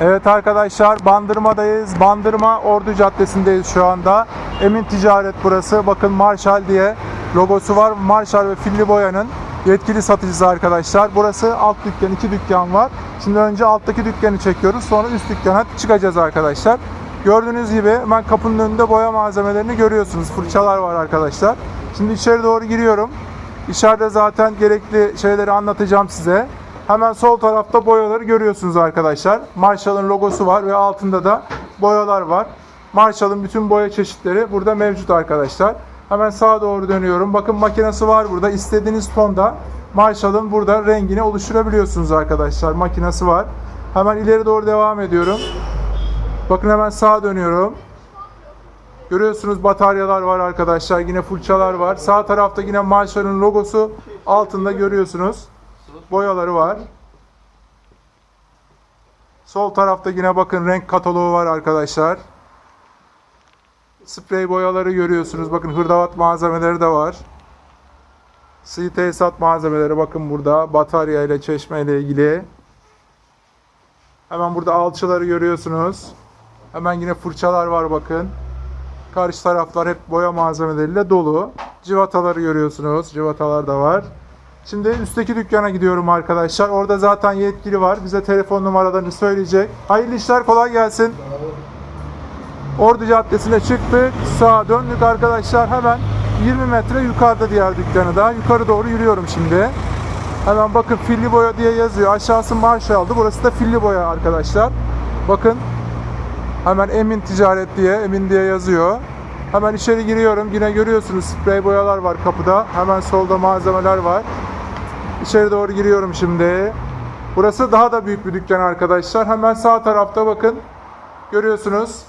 Evet arkadaşlar Bandırma'dayız. Bandırma Ordu Caddesi'ndeyiz şu anda. Emin Ticaret burası. Bakın Marshall diye logosu var. Marshall ve Filli Boya'nın yetkili satıcısı arkadaşlar. Burası alt dükkan, iki dükkan var. Şimdi önce alttaki dükkanı çekiyoruz. Sonra üst dükkana çıkacağız arkadaşlar. Gördüğünüz gibi hemen kapının önünde boya malzemelerini görüyorsunuz. Fırçalar var arkadaşlar. Şimdi içeri doğru giriyorum. İçeride zaten gerekli şeyleri anlatacağım size. Hemen sol tarafta boyaları görüyorsunuz arkadaşlar. Marshall'ın logosu var ve altında da boyalar var. Marshall'ın bütün boya çeşitleri burada mevcut arkadaşlar. Hemen sağa doğru dönüyorum. Bakın makinesi var burada. İstediğiniz tonda Marshall'ın burada rengini oluşturabiliyorsunuz arkadaşlar. Makinesi var. Hemen ileri doğru devam ediyorum. Bakın hemen sağa dönüyorum. Görüyorsunuz bataryalar var arkadaşlar. Yine fırçalar var. Sağ tarafta yine Marshall'ın logosu. Altında görüyorsunuz. Boyaları var. Sol tarafta yine bakın renk kataloğu var arkadaşlar. Sprey boyaları görüyorsunuz. Bakın hırdavat malzemeleri de var. Sığ tesisat malzemeleri bakın burada. Batarya ile çeşme ile ilgili. Hemen burada alçıları görüyorsunuz. Hemen yine fırçalar var bakın. Karşı taraflar hep boya malzemeleriyle dolu. Civataları görüyorsunuz. Civatalar da var. Şimdi üstteki dükkana gidiyorum arkadaşlar. Orada zaten yetkili var. Bize telefon numaralarını söyleyecek. Hayırlı işler kolay gelsin. Ordu Caddesi'ne çıktık. Sağa döndük arkadaşlar. Hemen 20 metre yukarıda diğer dükkanı da. Yukarı doğru yürüyorum şimdi. Hemen bakın filli boya diye yazıyor. Aşağısı Marshall'dı. Burası da filli boya arkadaşlar. Bakın Hemen Emin Ticaret diye, Emin diye yazıyor. Hemen içeri giriyorum. Yine görüyorsunuz sprey boyalar var kapıda. Hemen solda malzemeler var. İçeri doğru giriyorum şimdi. Burası daha da büyük bir dükkan arkadaşlar. Hemen sağ tarafta bakın. Görüyorsunuz.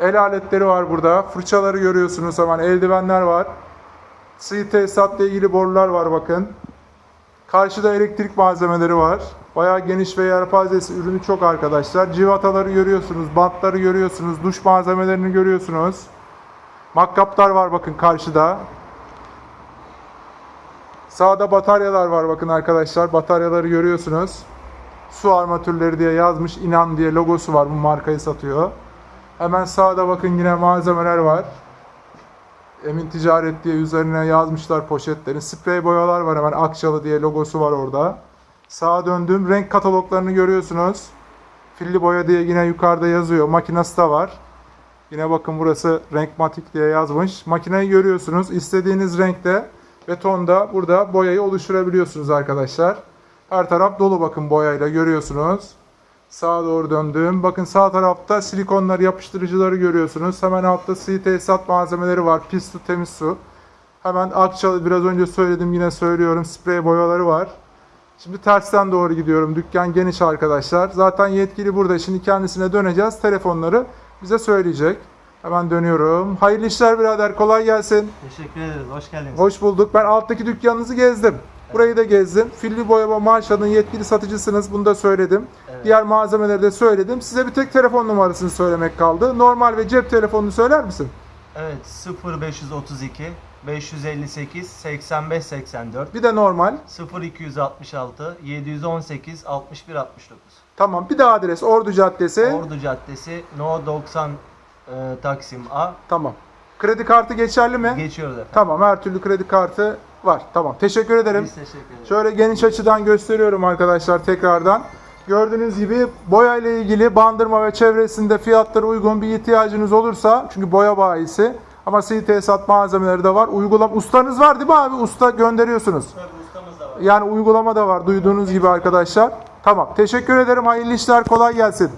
El aletleri var burada. Fırçaları görüyorsunuz hemen. Eldivenler var. Sığ tesisatla ilgili borular var bakın. Karşıda elektrik malzemeleri var. Bayağı geniş ve yelpazesi ürünü çok arkadaşlar. Civataları görüyorsunuz, bantları görüyorsunuz, duş malzemelerini görüyorsunuz. Makkaplar var bakın karşıda. Sağda bataryalar var bakın arkadaşlar. Bataryaları görüyorsunuz. Su armatürleri diye yazmış. inan diye logosu var. Bu markayı satıyor. Hemen sağda bakın yine malzemeler var. Emin Ticaret diye üzerine yazmışlar poşetlerin. Sprey boyalar var hemen Akçalı diye logosu var orada. Sağa döndüm. Renk kataloglarını görüyorsunuz. Filli boya diye yine yukarıda yazıyor. Makinası da var. Yine bakın burası Renkmatik diye yazmış. Makineyi görüyorsunuz. İstediğiniz renkte ve tonda burada boyayı oluşturabiliyorsunuz arkadaşlar. Her taraf dolu bakın boyayla görüyorsunuz. Sağa doğru döndüm. Bakın sağ tarafta silikonları, yapıştırıcıları görüyorsunuz. Hemen altta sığ tesisat malzemeleri var. Pis su, temiz su. Hemen Akçalı biraz önce söyledim yine söylüyorum. Sprey boyaları var. Şimdi tersten doğru gidiyorum. Dükkan geniş arkadaşlar. Zaten yetkili burada. Şimdi kendisine döneceğiz. Telefonları bize söyleyecek. Hemen dönüyorum. Hayırlı işler birader. Kolay gelsin. Teşekkür ederiz. Hoş geldiniz. Hoş bulduk. Ben alttaki dükkanınızı gezdim. Burayı da gezdim. Filli Boyama Marshall'ın yetkili satıcısınız. Bunu da söyledim. Evet. Diğer malzemeleri de söyledim. Size bir tek telefon numarasını söylemek kaldı. Normal ve cep telefonunu söyler misin? Evet 0532 558 85 84 Bir de normal. 0266 718 61 69 Tamam. Bir de adres Ordu Caddesi. Ordu Caddesi No 90 e, Taksim A Tamam. Kredi kartı geçerli mi? geçiyoruz efendim. Tamam. Her türlü kredi kartı var. Tamam. Teşekkür ederim. Biz teşekkür ederiz. Şöyle geniş açıdan gösteriyorum arkadaşlar tekrardan. Gördüğünüz gibi boya ile ilgili bandırma ve çevresinde fiyatları uygun bir ihtiyacınız olursa çünkü boya bayisi ama sığ tesisat malzemeleri de var. Uygulam ustanız var değil mi abi? Usta gönderiyorsunuz. ustamız da var. Yani uygulama da var duyduğunuz gibi arkadaşlar. Tamam. Teşekkür ederim. Hayırlı işler. Kolay gelsin.